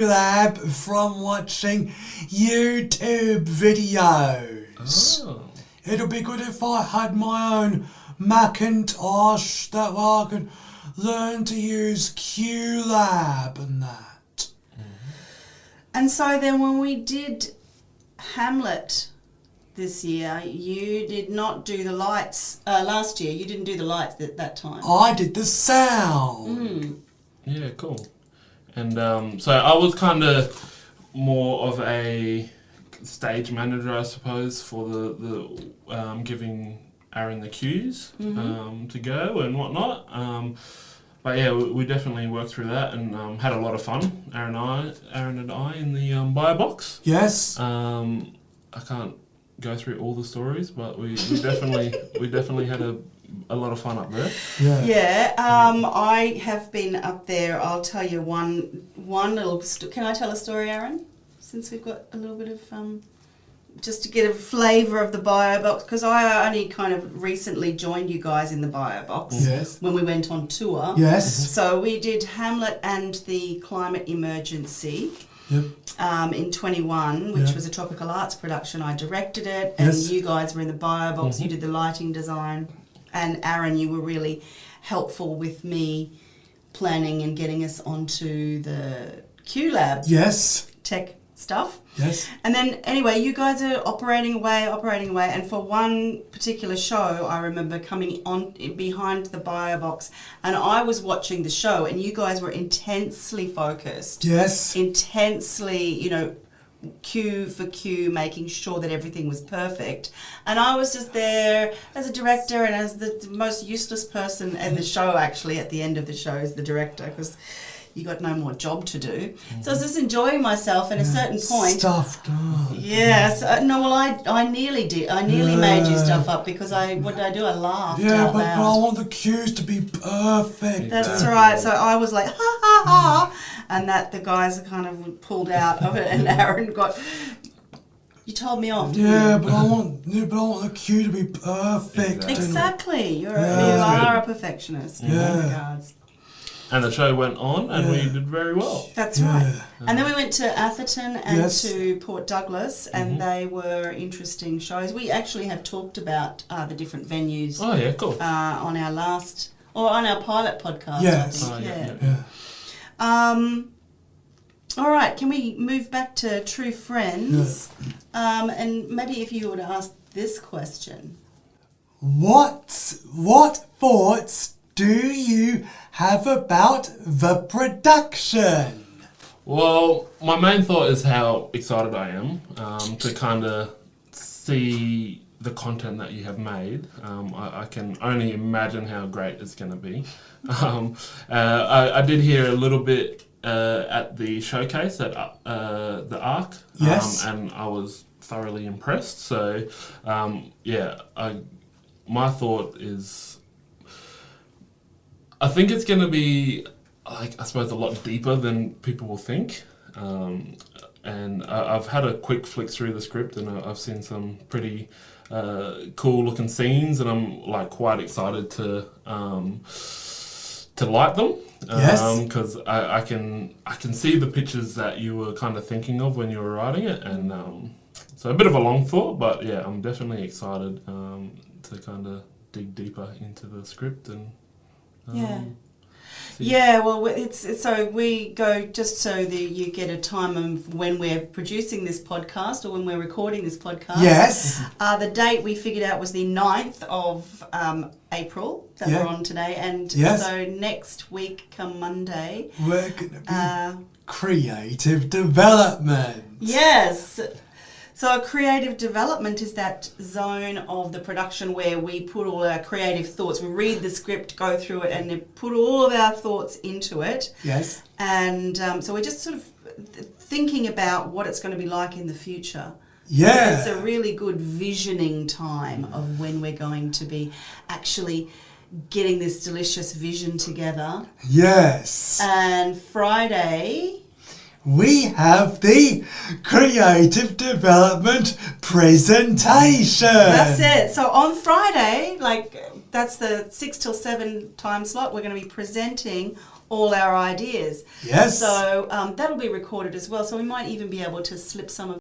lab from watching YouTube videos. Oh. It'll be good if I had my own Macintosh that I could learn to use QLab and that. And so then when we did Hamlet this year, you did not do the lights. Uh, last year, you didn't do the lights at that time. I did the sound. Hmm. Yeah, cool. And um, so I was kind of more of a stage manager, I suppose, for the the um, giving Aaron the cues um, to go and whatnot. Um, but yeah, we, we definitely worked through that and um, had a lot of fun. Aaron, and I, Aaron and I, in the um, bio box. Yes. Um, I can't go through all the stories, but we, we definitely we definitely had a, a lot of fun up there. Yeah. Yeah, um, I have been up there. I'll tell you one one little. St- Can I tell a story, Aaron? Since we've got a little bit of um, just to get a flavour of the bio box, because I only kind of recently joined you guys in the bio box Yes. when we went on tour. Yes. So we did Hamlet and the climate emergency. Yep. um, in 21, which Yeah. was a tropical arts production. I directed it, and Yes. you guys were in the bio box. You did the lighting design, and Aaron, you were really helpful with me planning and getting us onto the QLab Yes. tech stuff. Yes. And then, anyway, you guys are operating away, operating away. And for one particular show, I remember coming on behind the bio box, and I was watching the show, and you guys were intensely focused Yes. intensely, you know, cue for cue, making sure that everything was perfect. And I was just there as a director and as the most useless person in the show, actually, at the end of the show, as the director, because you got no more job to do. So I was just enjoying myself. At a certain point, Stuffed up. Yes, uh, no. Well, I, I nearly did. I nearly made you stuff up because I what did I do? I laughed Yeah, but, but I want the cues to be perfect. That's right. So I was like, ha ha ha, and that the guys are kind of pulled out of it, and Aaron got. You told me off. didn't Yeah, you? but I want, yeah, but I want the cue to be perfect. and- Exactly. You're Yeah. you are a perfectionist in Yeah. regards. And the show went on, and we did very well. That's Yeah. right. And then we went to Atherton and Yes. to Port Douglas, and they were interesting shows. We actually have talked about uh, the different venues Oh yeah, cool. uh, on our last or on our pilot podcast. Yes. I think. Oh, yeah, yeah. Yeah. Yeah. Um, all right, can we move back to True Friends? Um, and maybe if you would ask this question. What what thoughts do you have about the production? Well, my main thought is how excited I am um, to kind of see the content that you have made. Um, I, I can only imagine how great it's going to be. Um, uh, I, I did hear a little bit uh, at the showcase at uh, the Arc, Yes. um, and I was thoroughly impressed. So, um, yeah, I, my thought is I think it's going to be, like, I suppose, a lot deeper than people will think. Um, and I, I've had a quick flick through the script, and I, I've seen some pretty uh, cool looking scenes, and I'm like quite excited to um, to light them. Yes. Because I, I can I can see the pictures that you were kind of thinking of when you were writing it, and um, so a bit of a long thought, but yeah, I'm definitely excited um, to kind of dig deeper into the script and. Um, Yeah. See- Yeah, well, it's, it's so we go just so that you get a time of when we're producing this podcast or when we're recording this podcast. Yes. Uh, the date we figured out was the 9th of um, April that Yeah. we're on today. And Yes. so next week, come Monday, We're gonna be uh, creative development. Yes. So creative development is that zone of the production where we put all our creative thoughts. We read the script, go through it, and then put all of our thoughts into it. Yes. And um, so we're just sort of thinking about what it's going to be like in the future. Yeah. It's a really good visioning time of when we're going to be actually getting this delicious vision together. Yes. And Friday, we have the creative development presentation. That's it. So on Friday, like that's the six till seven time slot, we're going to be presenting all our ideas. Yes. So um, that'll be recorded as well. So we might even be able to slip some of